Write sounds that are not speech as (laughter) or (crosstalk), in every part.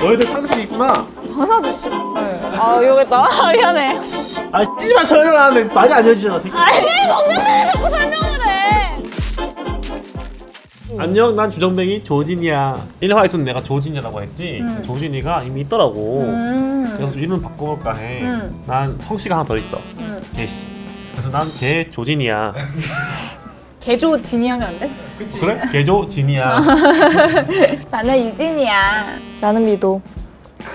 너희들 상식이 있구나. 방사주 씨. 아 여기다. 아, 미안해. 아 씨발 설명하는데 많이 알려주잖아 새끼. 아니 먹는데 자꾸 설명을 해. 안녕 난 주정뱅이 조진이야 1화에서는 내가 조진이라고 했지 조진이가 이미 있더라고 음. 그래서 이름 바꿔볼까 음. 해난 성씨가 하나 더 있어 음. 개씨 그래서 난 개 조진이야 (laughs) 개조 진이 하면 안 돼? 그래? 개조 진이야 (laughs) 나는 유진이야. 나는 미도.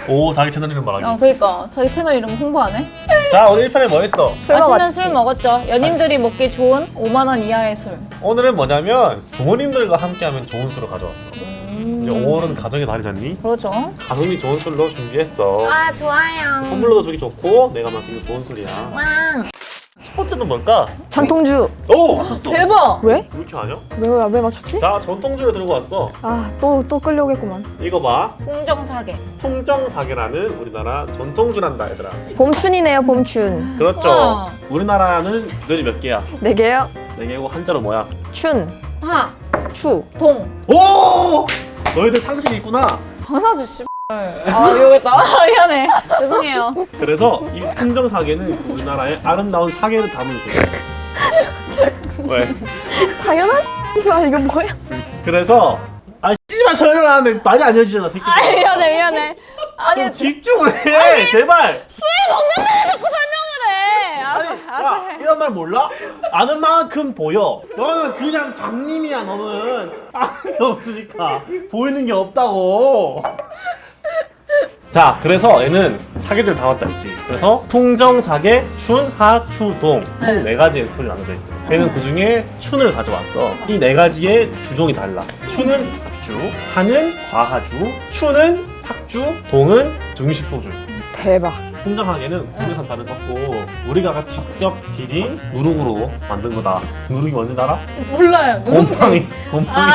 오 자기 채널 이름 말하기 어 그니까 자기 채널 이름 홍보하네. 자 오늘 1편에 뭐 했어? 술 맛있는 먹었지. 술 먹었죠. 연인들이 먹기 좋은 5만 원 이하의 술. 오늘은 뭐냐면 부모님들과 함께하면 좋은 술을 가져왔어 이제 5월은 가정의 달이잖니? 그렇죠. 가성비 좋은 술로 준비했어 아 좋아요. 선물로도 주기 좋고 내가 마시기 좋은 술이야 왕. 첫 번째는 뭘까? 전통주. 오! 맞췄어 대박. 왜? 왜 이렇게 아냐? 왜, 왜, 왜 맞췄지? 자 전통주를 들고 왔어 아, 또, 또 끌려오겠구만. 이거 봐 풍정사계. 풍정사계라는 우리나라 전통주란다 얘들아 봄춘이네요, 봄춘. 그렇죠 우와. 우리나라는 구절이 몇 개야? 네 개요. 네 개고 한자로 뭐야? 춘, 하. 추. 동. 오! 너희들 상식이 있구나 방사주 씨. 아 여기다. 아, 미안해. 죄송해요. 그래서 이 풍정사계는 우리나라의 아름다운 사계를 담은 술 왜? 당연한 이말 이거 뭐야? 그래서 아 씨발 설명하는데 많이 알려주잖아 새끼 아 미안해 미안해. 아니 좀 집중을 해 제발 술 먹는데 자꾸 설명을 해. 아니 알았어. 야 이런 말 몰라? 아는 만큼 보여 너는 그냥 장님이야 너는 아는 게 없으니까 보이는 게 없다고 자 그래서 얘는 사계들 다 왔다 했지. 그래서 풍정사계 춘 하 추동. 총 네. 가지의 술이 나눠져 있어 얘는 그 중에 춘을 가져왔어. 이 네 가지의 주종이 달라. 춘은 박주 하는 과하주 추는 탁주 동은 중식 소주. 대박. 풍정하게는 국내산 쌀을 섞고 우리가 직접 비린 누룩으로 만든 거다. 누룩이 뭔지 알아? 몰라요. 곰팡이. 곰팡이.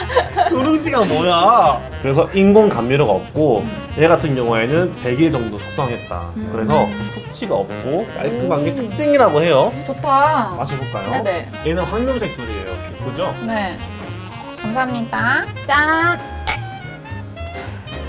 (laughs) 누룽지가 뭐야? 그래서 인공 감미료가 없고 얘 같은 경우에는 100일 정도 숙성했다. 그래서 숙취가 없고 깔끔한 게 특징이라고 해요. 좋다. 마셔볼까요? 네네. 얘는 황금색 술이에요. 그죠? 네. 감사합니다. 짠.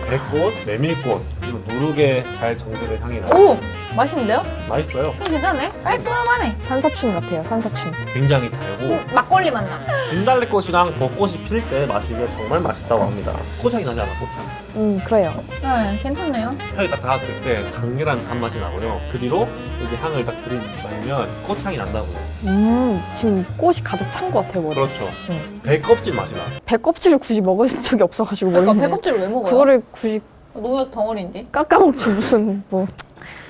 백꽃, 메밀꽃, 그리고 누룩에 잘 정제된 향이 나. 오 맛있는데요? 맛있어요. 음, 괜찮네. 깔끔하네. 산사춘 같아요, 산사춘. 굉장히 달고 음, 막걸리 맛 나. 진달래꽃이랑 벚꽃이 필 때 마시기에 정말 맛있다고 합니다. 꽃향이 나지 않아, 꽃향. 음, 그래요. 네, 괜찮네요. 향이 딱 닿았을 때 강렬한 단맛이 나고요. 그 뒤로 이제 향을 딱 들이마시면 꽃향이 난다고요. 음, 지금 꽃이 가득 찬 것 같아요, 머리. 그렇죠. 응. 배 껍질 맛이 나. 배 껍질을 굳이 먹은 적이 없어가지고 그러니까 모르겠네. 배꼽질 왜 먹어요? 그거를 굳이 농약 덩어리인데. 깎아먹지 무슨 뭐.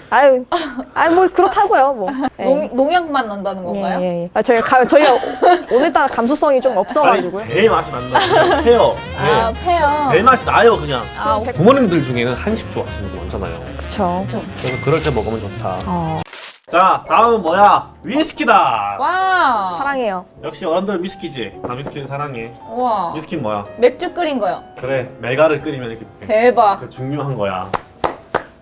아유, 아유 뭐 그렇다고요, 뭐. (laughs) 예. 농, 농약만 난다는 건가요? 예, 예, 예. 아, 저희 가, 저희가 (laughs) 오늘따라 감수성이 좀 없어가지고요. 아니, 배 맛이 난다. 그냥 배요. 아, 배. 페어. 배 맛이 나요, 그냥. 아. 부모님들 중에는 한식 좋아하시는 분 많잖아요. 그쵸. 그래서 그럴 때 먹으면 좋다. 어, 자, 다음은 뭐야? 위스키다. 와. 사랑해요. 역시 어른들은 위스키지. 나 위스키를 사랑해. 와. 위스키는 뭐야? 맥주 끓인 거요. 그래, 맥아를 끓이면 이렇게 돼. 대박. 그 중요한 거야.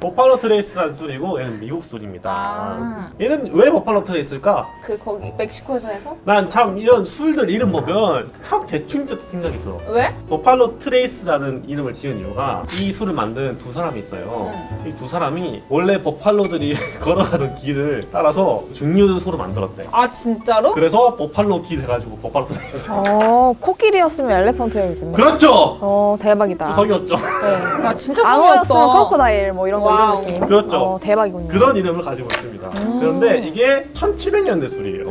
버팔로 트레이스라는 술이고 얘는 미국 술입니다. 아. 얘는 왜 버팔로 트레이스일까? 그 거기 멕시코에서 해서? 난 참 이런 술들 이름 보면 참 대충 짓는 생각이 들어. 왜? 버팔로 트레이스라는 이름을 지은 이유가 이 술을 만든 두 사람이 있어요. 이 두 사람이 원래 버팔로들이 (laughs) 걸어가던 길을 따라서 증류소를 만들었대. 아 진짜로? 그래서 버팔로 길 해가지고 버팔로 트레이스. 어, 코끼리였으면 elephant였겠네. 그렇죠. 어, 대박이다. 주석이었죠. 네. 아 진짜 (laughs) 악어였으면 성의없다. crocodile 뭐 이런 거 wow. 이런 느낌. 그렇죠. 어, 대박이군요. 그런 이름을 가지고 있습니다. 음. 그런데 이게 1700년대 술이에요.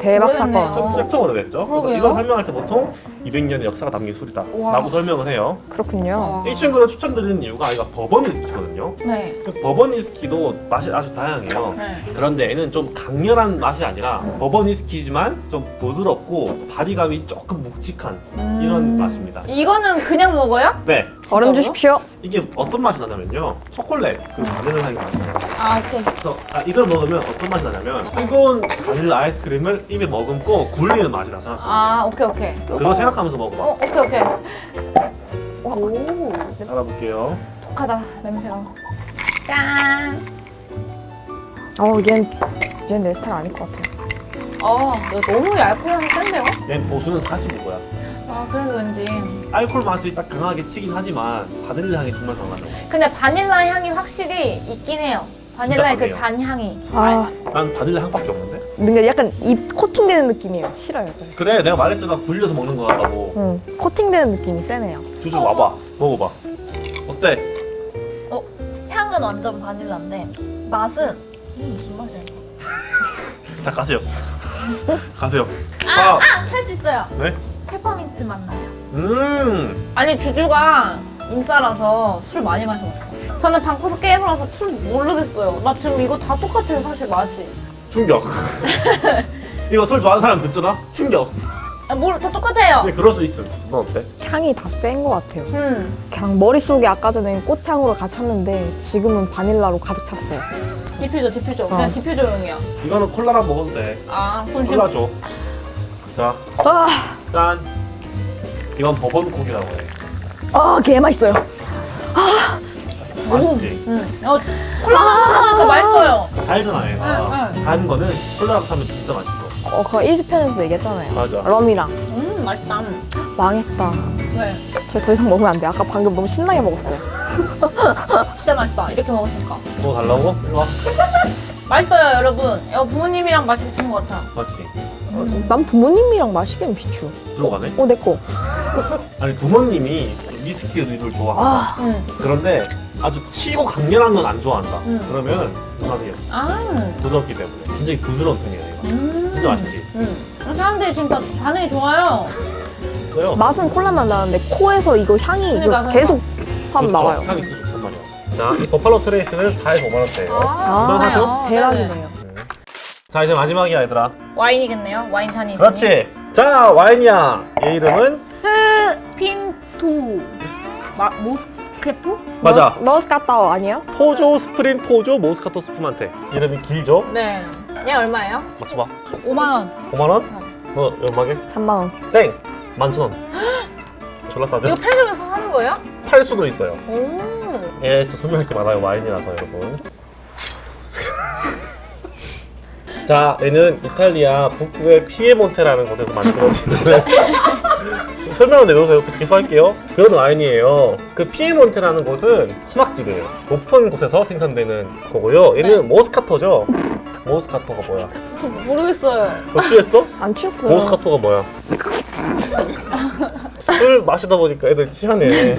대박. 사건. 전 엄청 오래됐죠. 그래서. 이걸 설명할 때 보통 200년의 역사가 담긴 술이다 와. 라고 설명을 해요. 그렇군요. 와. 이 친구를 추천드리는 이유가 얘가 버번 위스키거든요. 네. 그 버번 위스키도 맛이 아주 다양해요. 네. 그런데 얘는 좀 강렬한 맛이 아니라 버번 위스키지만 좀 부드럽고 바디감이 조금 묵직한 이런 음. 맛입니다. 이거는 그냥 먹어요? 네, 얼음 주십시오. 이게 어떤 맛이 나냐면요. 초콜릿 그 바닐라 향이 나요. 아 오케이. 그래서 아, 이걸 먹으면 어떤 맛이 나냐면 뜨거운 바닐라 아이스크림 을 입에 머금고 굴리는 맛이라 생각하면 아 오케이 오케이. 그거 생각하면서 먹어봐. 어 오케이 오케이. 오 알아볼게요. 독하다 냄새가. 짠. 어, 얘는, 얘는 내 스타일 아닐 것 같아. 아 이거 너무 알코올향 센데요? 얘 보수는 45고야. 아아 그래서 왠지. 알코올 맛이 딱 강하게 치긴 하지만 바닐라 향이 정말 강하죠. 근데 바닐라 향이 확실히 있긴 해요. 바닐라의 그 잔향이. 아, 난 바닐라 향밖에 없는데. 뭔가 약간 입 코팅되는 느낌이에요. 싫어요. 약간. 그래 내가 말했잖아 굴려서 먹는 거 같다고. 응. 코팅되는 느낌이 세네요. 주주 와봐 먹어봐. 어때? 향은 완전 바닐라인데 맛은 음, 무슨 맛이야? (laughs) 자 가세요. (laughs) 가세요. 아, 할 수 있어요. 네? 페퍼민트 맛 나요. 음. 아니 주주가 인싸라서 술 많이 마셔봤어. 저는 방구석 게임을 해서 술 모르겠어요. 나 지금 이거 다 똑같아요 사실 맛이. 충격. (laughs) 이거 술 좋아하는 사람 듣잖아? 충격. 아, 뭘, 다 똑같아요. 근데 그럴 수 있어. 넌 어때? 향이 다 센 것 같아요. 음, 그냥 머릿속에 아까 전에 꽃향으로 같이 찼는데 지금은 바닐라로 가득 찼어요. 디퓨저, 디퓨저. 그냥 어. 디퓨저용이야. 이거는 콜라랑 먹어도 돼. 아, 그럼 콜라 줘. 자, 아, 짠. 이건 bourbon Coke이라고 해. 아, 개 맛있어요. 맛있지? 음, 어, 콜라랑 타니까 맛있어요. 달잖아, 얘가. 응, 응. 단 거는 콜라랑 타면 진짜 맛있어. 어, 그거 1편에서도 얘기했잖아요. 맞아. 럼이랑. 음, 맛있다. 망했다. 왜? 저희 더 이상 먹으면 안 돼. 아까 방금 너무 신나게 먹었어요. (laughs) 진짜 맛있다. 이렇게 먹으니까. 뭐 달라고? 일로 와. (laughs) 맛있어요, 여러분. 이거 부모님이랑 마시기 좋은 것 같아. 맞지? 난 부모님이랑 마시기엔 비추. 들어가네? 어, 내 거. 아니, 부모님이 위스키 의류를 좋아한다. 아, 음. 그런데 아주 튀고 강렬한 건 안 좋아한다. 음. 그러면 누나도 아, 부드럽기 때문에 굉장히 부드러운 편이에요. 얘가. 음. 진짜 맛있지? 음. 사람들이 지금 다 반응이 좋아요. 그래요? 맛은 콜라만 나는데 코에서 이거 향이 이거 그러니까, 계속 확 그렇죠. 나와요. 향이 진짜 좋단 말이야. 자, 이 버팔로 트레이스는 4에서 5만 원대예요. 아, 무난하죠? 대박이네요. 자, 이제 마지막이야, 얘들아. 와인이겠네요. 와인 잔이 있으니. 그렇지. 자, 와인이야. 얘 이름은 스핀 투. 마, 모스케토? 맞아. 머스카타오 아니에요? 토조 스프린 토조 모스카토 스푸만테. 이름이 길죠? 네. 얘 얼마예요? 맞춰봐. 5만 원. 5만 원? 너 얼마게? 3만 원. 땡. 만천 원. (gasps) 졸라 싸죠? 이거 편의점에서 하는 거예요? 팔 수도 있어요. 오. 예, 저 설명할 게 많아요. 와인이라서 여러분. (laughs) 자, 얘는 이탈리아 북부의 피에몬테라는 곳에서 만들어진 (laughs) 설명을 내놓으세요. 계속 할게요. 그런 와인이에요. 그 피에몬테라는 곳은 사막지대예요. 높은 곳에서 생산되는 거고요. 얘는 모스카토죠. 모스카토가 뭐야? 모르겠어요. 너 취했어? 안 취했어요. 모스카토가 뭐야? (laughs) 술 마시다 보니까 애들 취하네.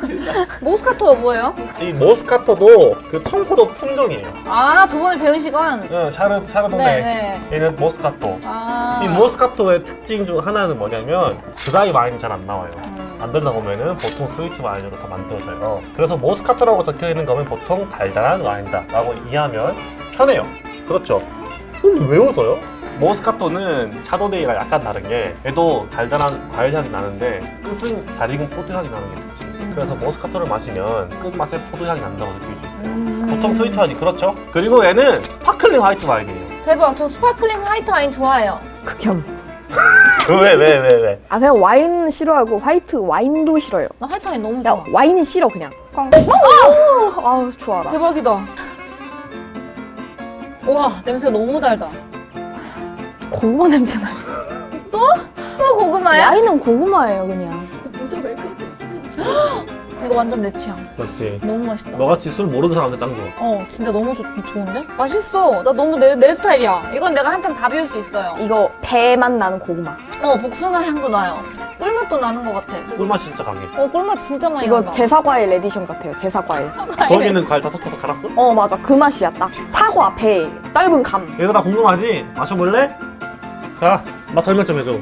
(laughs) 모스카토가 뭐예요? 이 모스카토도 그 청포도 품종이에요. 아, 저번에 배운 시간. 응, 샤르 샤르도네. 네, 네. 얘는 모스카토. 아. 이 모스카토의 특징 중 하나는 뭐냐면 드라이 와인이 잘 안 나와요. 음. 만들다 보면은 보통 스위트 와인으로 다 만들어져요. 그래서 모스카토라고 적혀 있는 거면 보통 달달한 와인다라고 이해하면 편해요. 그렇죠? 근데 왜 웃어요? 모스카토는 샤도네이랑 약간 다른 게 얘도 달달한 과일 향이 나는데 끝은 잘 익은 포도 향이 나는 게 특징. 그래서 모스카토를 마시면 끝맛에 포도 향이 난다고 느낄 수 있어요. 음. 보통 스위트 와인이 그렇죠? 그리고 얘는 스파클링 화이트 와인이에요. 대박. 저 스파클링 화이트 와인 좋아해요. 극혐. 왜 왜 왜 왜? 아 그냥 와인 싫어하고 화이트 와인도 싫어요. 나 화이트 와인 너무 좋아. 와인이 싫어 그냥. 아, 아우 좋아라. 대박이다. 와, 냄새가 너무 달다. 고구마 냄새 나요. 또 고구마야? 와인은 고구마예요 그냥. 이거 완전 내 취향. 맞지. 너무 맛있다. 너같이 술 모르는 사람한테 짱 좋아. 어, 진짜 너무 좋, 좋은데? 맛있어. 나 너무 내, 내 스타일이야. 이건 내가 한창 다 비울 수 있어요. 이거 배만 나는 고구마. 어, 복숭아 향도 나요. 꿀맛도 나는 것 같아. 꿀맛이 진짜 강해. 어, 꿀맛 진짜 많이 이거 난다. 제사과일 에디션 같아요. 제사과일. 거기는 과일 다 섞어서 갈았어? 어 맞아 그 맛이야 딱. 사과, 배, 떫은 감. 얘들아 궁금하지? 마셔볼래? 자, 맛 설명 좀 해줘.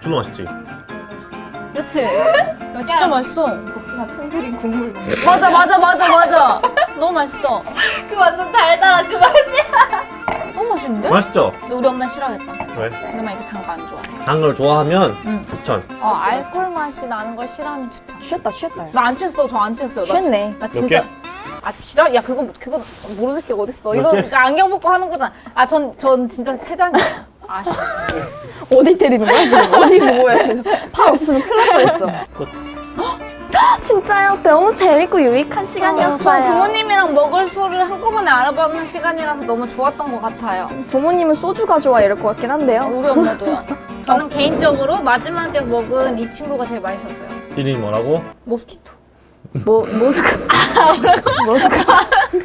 졸라 맛있지? 그치? (laughs) 야, 진짜 맛있어. 복숭아 통조림 국물 맞아, 맞아, 맞아, 맞아. 너무 맛있어. 그 완전 달달한 그 맛. 너무 맛있는데? 맛있죠? 근데 우리 엄마 싫어하겠다. 왜? 우리 엄마 이렇게 단 거 안 좋아해. 단 걸 좋아하면 응. 추천. 어, 알콜 맛이 나는 걸 싫어하면 추천. 취했다 취했다. 나 안 취했어, 저 안 취했어요. 나 취했네. 진- 나몇 진짜. 개? 아, 싫어? 야, 그거, 그거 모르는 새끼 어딨어. 이거 안경 벗고 하는 거잖아. 아, 전, 전 진짜 세 장이에요. 아, 씨. 어디 때리는 거야 지금? 어디 보고야? 팔 없으면 큰일 날 뻔했어. 끝. 진짜요? 너무 재밌고 유익한 저 시간이었어요. 부모님이랑 먹을 술을 한꺼번에 알아보는 시간이라서 너무 좋았던 것 같아요. 부모님은 소주가 좋아 이럴 것 같긴 한데요. 우리 엄마도요. 저는 개인적으로 마지막에 먹은 이 친구가 제일 맛있었어요. 이름이 뭐라고? 모스키토. 뭐 모스크 모스크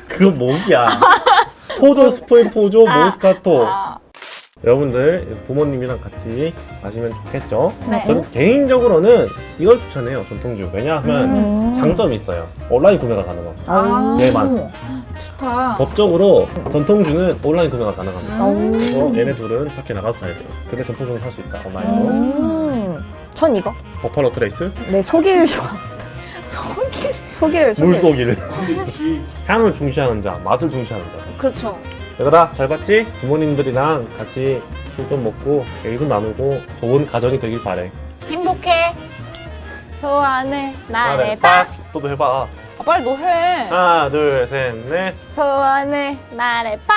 그건 목이야. 토조 스프인 토조 모스카토. 여러분들 부모님이랑 같이 마시면 좋겠죠? 네. 저는 개인적으로는 이걸 추천해요 전통주 왜냐하면 음. 장점이 있어요 온라인 구매가 가능하고 아, 네만 좋다. 법적으로 전통주는 온라인 구매가 가능합니다 음. 그래서 얘네 둘은 밖에 나가서 사야 돼요 근데 전통주는 살 수 있다 온라인으로 음. 전 이거. 버팔로 트레이스 네 소기를 좋아. 속이. 소기를 소기. 물속이를 향을 중시하는 자 맛을 중시하는 자 그렇죠. 얘들아 잘 봤지? 부모님들이랑 같이 술 좀 먹고 얘기도 나누고 좋은 가정이 되길 바래 행복해. 소원을 말해 말해봐. 너도 해봐 아, 빨리 너 해. 하나 둘셋넷 소원을 말해봐.